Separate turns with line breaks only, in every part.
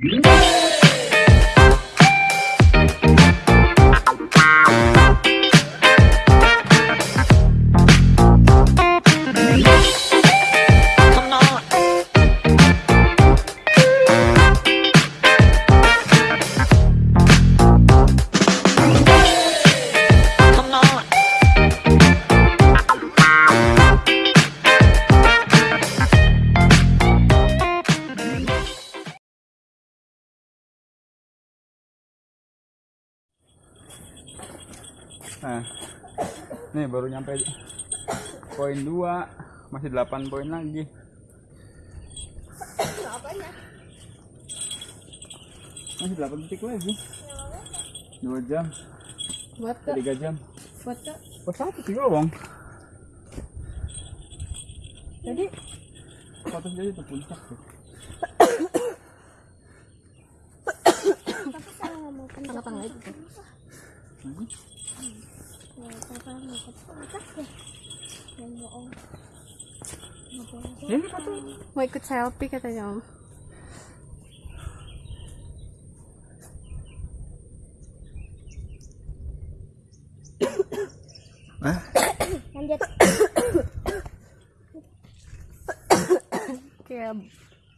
Música Nah, nih baru nyampe poin 2, masih 8 poin lagi. Masih 8 detik lagi. 2 jam,
Buat kak,
3 jam.
buat.
Oh, satu sih bang.
Jadi
Satu jadi itu puncak sih.
kenapa nggak itu?
Ini satu.
Mau ikut selfie katanya om.
Lanjut
Kayak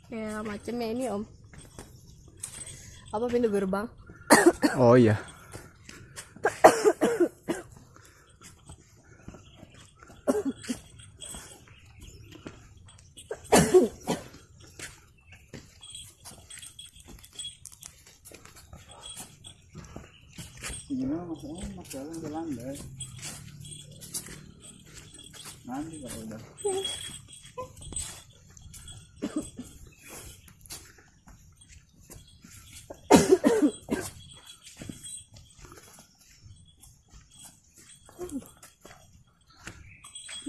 kayak macamnya ini om. Apa pintu gerbang?
oh iya. Jalan jalan deh. Nanti kalau udah.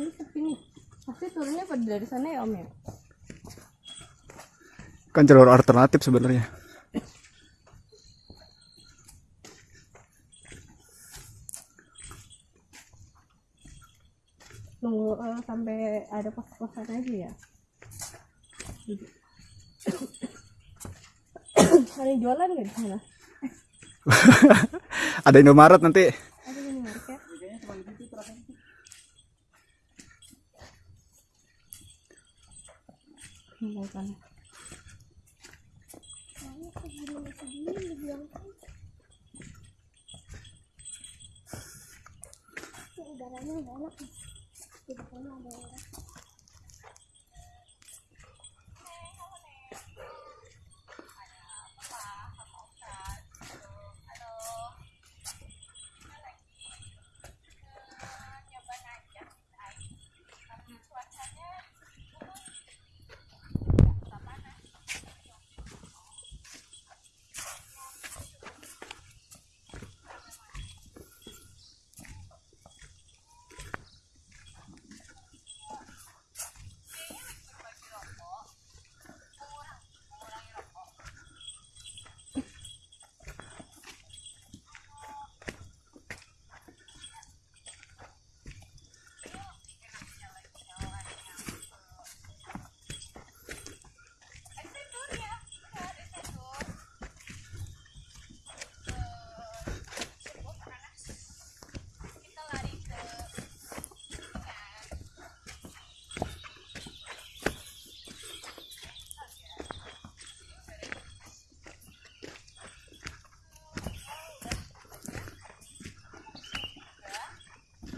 Ini sepi. Pasti turunnya pada dari sana ya om ya?
Kan jalur alternatif sebenarnya.
Nunggu eh, sampai ada pos-posan aja ya. Ada yang jualan nggak di sana?
Ada Indomaret nanti.
Ada? Tinggal sana.
udaranya nggak enak nih di depannya ada orang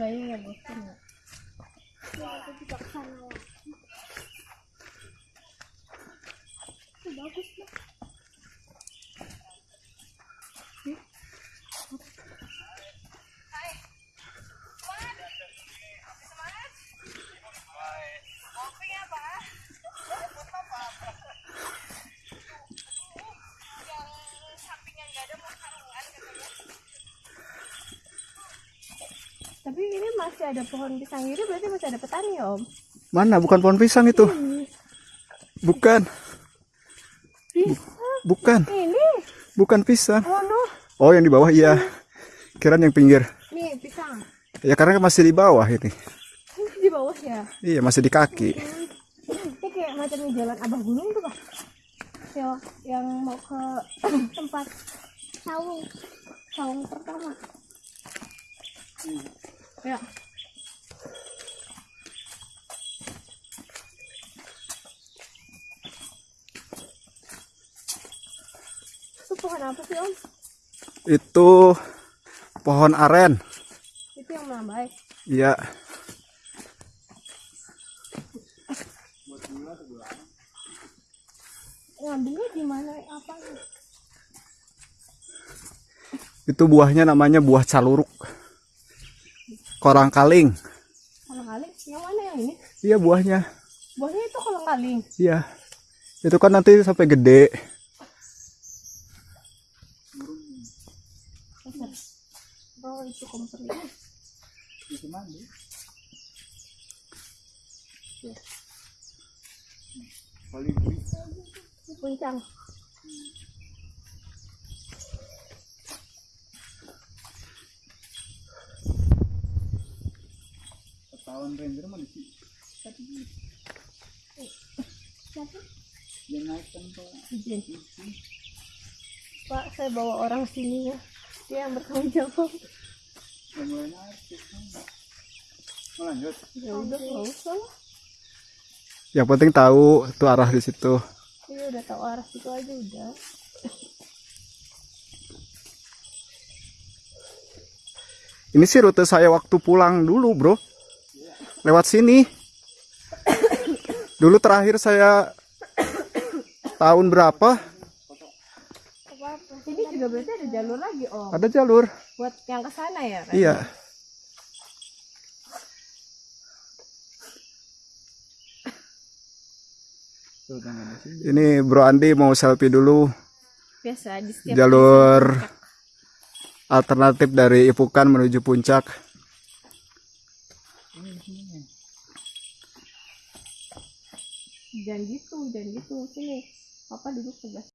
Kayaknya nggak bosan ya.
ya aku juga ke sana ya Itu bagus loh
Tapi ini masih ada pohon pisang gitu berarti masih ada petani om?
Mana? Bukan pohon pisang itu. Bukan.
Pisang?
Bukan.
Ini?
Bukan pisang.
Oh no.
Oh, yang di bawah iya. Kirain yang pinggir.
Nih pisang.
Ya karena masih di bawah ini.
Ini di bawah ya?
Iya, masih di kaki.
Ini kayak macamnya jalan abah gunung tuh pak? ya yang mau ke
tempat saung saung pertama
ya itu sih om
Itu pohon aren.
itu yang melambai
Iya.
ngambilnya di mana apa
Itu buahnya namanya buah caluruk. Korang kaling.
kolang kaling yang mana yang ini
Iya buahnya.
buahnya itu kolang kaling
Iya. Itu kan nanti sampai gede.
Oh itu kompor ini. Puncang.
Tahun ranger mana sih?
siapa?
Yang naik kan pak
saya bawa orang sini ya dia yang bertanggung jawab
lanjut.
ya udah nggak usah lah
Yang penting tahu tuh arah di situ.
Iya udah tahu arah situ aja udah.
Ini sih rute saya waktu pulang dulu bro. Lewat sini. Dulu terakhir saya tahun berapa?
Juga berarti ada jalur lagi om.
Ada jalur.
Buat yang ke sana ya. Ren?
Iya. Ini Bro Andi mau selfie dulu
Biasa di setiap
jalur alternatif dari Ipukan menuju puncak.
jangan gitu, jangan gitu. Sini. Papa duduk sebelah.